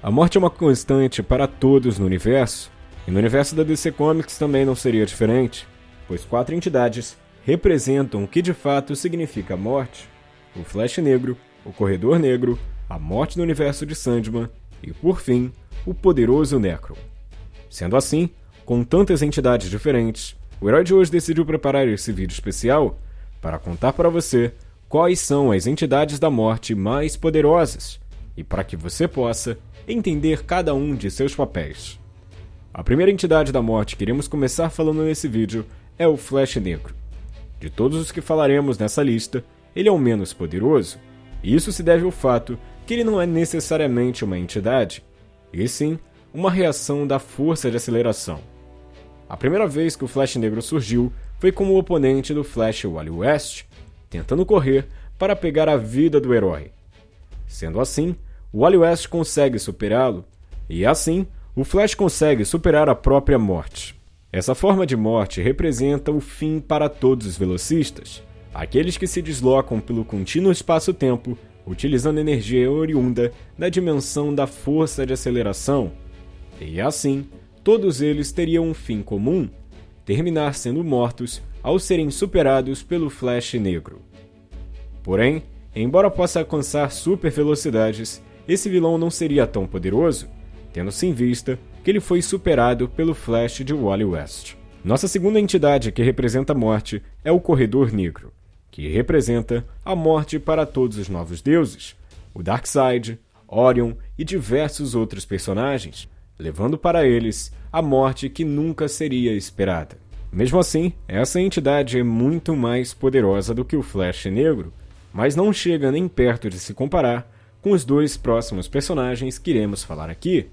A morte é uma constante para todos no universo, e no universo da DC Comics também não seria diferente, pois quatro entidades representam o que de fato significa a morte: o Flash Negro, o Corredor Negro, a morte no universo de Sandman e, por fim, o poderoso Necron. Sendo assim, com tantas entidades diferentes, o herói de hoje decidiu preparar esse vídeo especial para contar para você quais são as entidades da morte mais poderosas e para que você possa entender cada um de seus papéis. A primeira entidade da morte que iremos começar falando nesse vídeo é o Flash Negro. De todos os que falaremos nessa lista, ele é o menos poderoso, e isso se deve ao fato que ele não é necessariamente uma entidade, e sim uma reação da força de aceleração. A primeira vez que o Flash Negro surgiu foi como oponente do Flash Wally West, tentando correr para pegar a vida do herói. Sendo assim, o Wally West consegue superá-lo, e assim, o Flash consegue superar a própria morte. Essa forma de morte representa o fim para todos os velocistas, aqueles que se deslocam pelo contínuo espaço-tempo utilizando energia oriunda da dimensão da força de aceleração, e assim, todos eles teriam um fim comum: terminar sendo mortos ao serem superados pelo Flash Negro. Porém, embora possa alcançar super velocidades, esse vilão não seria tão poderoso, tendo-se em vista que ele foi superado pelo Flash de Wally West. Nossa segunda entidade que representa a morte é o Corredor Negro que representa a morte para todos os novos deuses, o Darkseid, Orion e diversos outros personagens, levando para eles a morte que nunca seria esperada. Mesmo assim, essa entidade é muito mais poderosa do que o Flash Negro, mas não chega nem perto de se comparar com os dois próximos personagens que iremos falar aqui,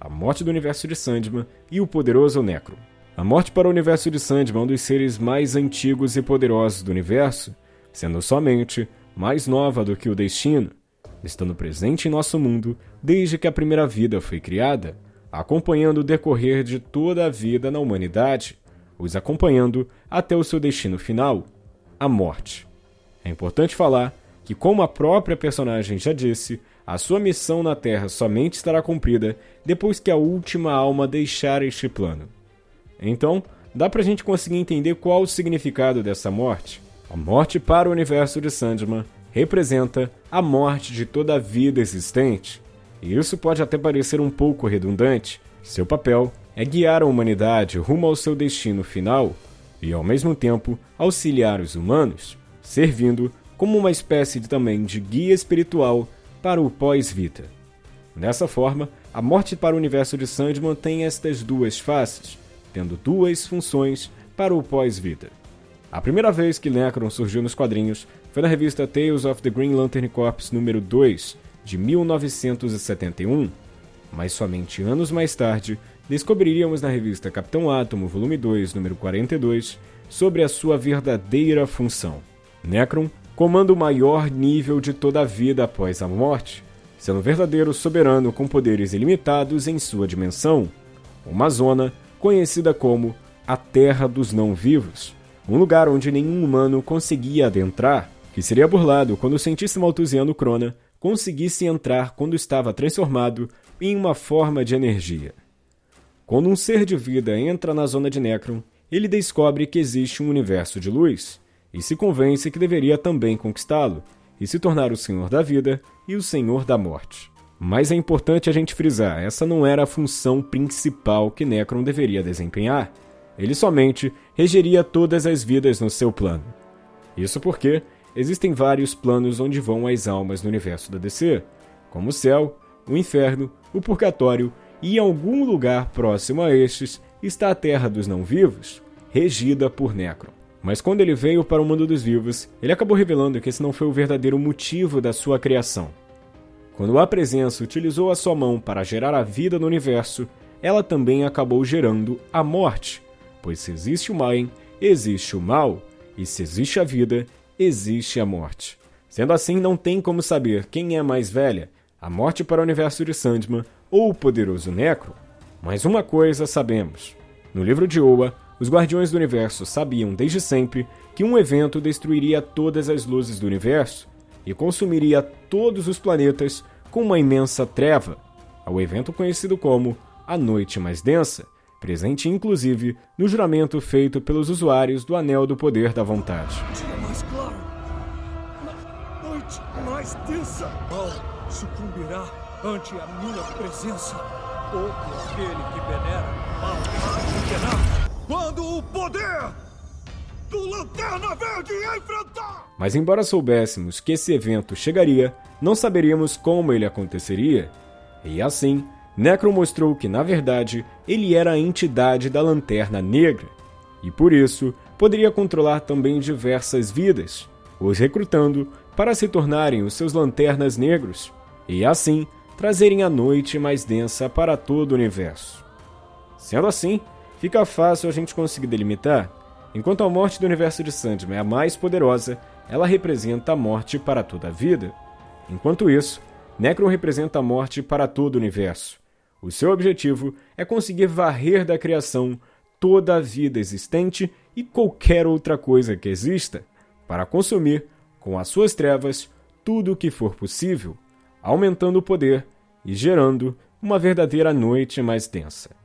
a morte do universo de Sandman e o poderoso Necro. A morte para o universo de Sandman é um dos seres mais antigos e poderosos do universo, sendo somente mais nova do que o destino, estando presente em nosso mundo desde que a primeira vida foi criada, acompanhando o decorrer de toda a vida na humanidade, os acompanhando até o seu destino final, a morte. É importante falar que, como a própria personagem já disse, a sua missão na Terra somente estará cumprida depois que a última alma deixar este plano. Então, dá pra gente conseguir entender qual o significado dessa morte? A morte para o universo de Sandman representa a morte de toda a vida existente. E isso pode até parecer um pouco redundante. Seu papel é guiar a humanidade rumo ao seu destino final e, ao mesmo tempo, auxiliar os humanos, servindo como uma espécie de, também de guia espiritual para o pós-vida. Dessa forma, a morte para o universo de Sandman tem estas duas faces, tendo duas funções para o pós-vida. A primeira vez que Necron surgiu nos quadrinhos foi na revista Tales of the Green Lantern Corps número 2, de 1971, mas somente anos mais tarde descobriríamos na revista Capitão Átomo, volume 2, número 42, sobre a sua verdadeira função. Necron comanda o maior nível de toda a vida após a morte, sendo um verdadeiro soberano com poderes ilimitados em sua dimensão, uma zona conhecida como a Terra dos Não-Vivos um lugar onde nenhum humano conseguia adentrar, que seria burlado quando o cientista maltusiano Crona conseguisse entrar quando estava transformado em uma forma de energia. Quando um ser de vida entra na zona de Necron, ele descobre que existe um universo de luz e se convence que deveria também conquistá-lo e se tornar o Senhor da Vida e o Senhor da Morte. Mas é importante a gente frisar, essa não era a função principal que Necron deveria desempenhar. Ele somente regeria todas as vidas no seu plano. Isso porque existem vários planos onde vão as almas no universo da DC, como o céu, o inferno, o purgatório e em algum lugar próximo a estes está a Terra dos Não-Vivos, regida por Necron. Mas quando ele veio para o mundo dos vivos, ele acabou revelando que esse não foi o verdadeiro motivo da sua criação. Quando a presença utilizou a sua mão para gerar a vida no universo, ela também acabou gerando a morte, Pois se existe o bem, existe o mal, e se existe a vida, existe a morte. Sendo assim, não tem como saber quem é mais velha, a morte para o universo de Sandman ou o poderoso Necro. Mas uma coisa sabemos: no livro de Oa, os Guardiões do Universo sabiam desde sempre que um evento destruiria todas as luzes do universo e consumiria todos os planetas com uma imensa treva. ao evento conhecido como a Noite Mais Densa, presente inclusive no juramento feito pelos usuários do Anel do Poder da Vontade. Dia mais claro, noite mais densa, mal sucumbirá ante a minha presença. Todo aquele que venera mal penar. Quando o poder do Lanterna Verde enfrentar! Mas embora soubéssemos que esse evento chegaria, não saberíamos como ele aconteceria. E assim, Necron mostrou que, na verdade, ele era a entidade da Lanterna Negra, e por isso poderia controlar também diversas vidas, os recrutando para se tornarem os seus Lanternas Negros, e assim trazerem a noite mais densa para todo o universo. Sendo assim, fica fácil a gente conseguir delimitar. Enquanto a morte do universo de Sandman é a mais poderosa, ela representa a morte para toda a vida. Enquanto isso, Necron representa a morte para todo o universo. O seu objetivo é conseguir varrer da criação toda a vida existente e qualquer outra coisa que exista, para consumir, com as suas trevas, tudo o que for possível, aumentando o poder e gerando uma verdadeira noite mais densa.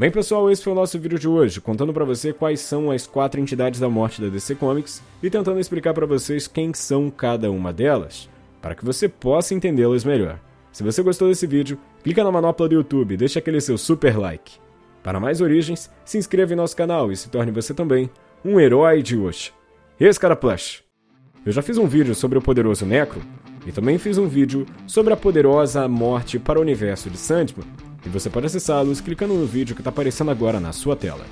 Bem pessoal, esse foi o nosso vídeo de hoje, contando para você quais são as quatro entidades da morte da DC Comics e tentando explicar para vocês quem são cada uma delas, para que você possa entendê-las melhor. Se você gostou desse vídeo, clica na manopla do YouTube e deixa aquele seu super like. Para mais origens, se inscreva em nosso canal e se torne você também um herói de hoje. Esse cara Plush. Eu já fiz um vídeo sobre o poderoso Necro e também fiz um vídeo sobre a poderosa morte para o universo de Sandman, e você pode acessá-los clicando no vídeo que está aparecendo agora na sua tela.